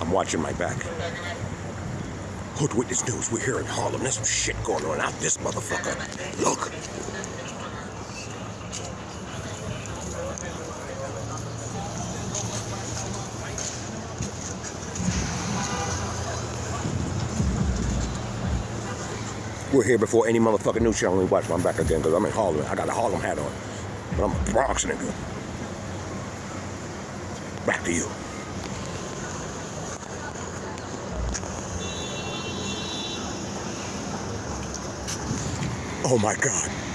I'm watching my back. Hood Witness News, we're here in Harlem. There's some shit going on out this motherfucker. Look. We're here before any motherfucking news channel. Me watch my back again because I'm in Harlem. I got a Harlem hat on. But I'm a Bronx nigga. Back to you. Oh my God.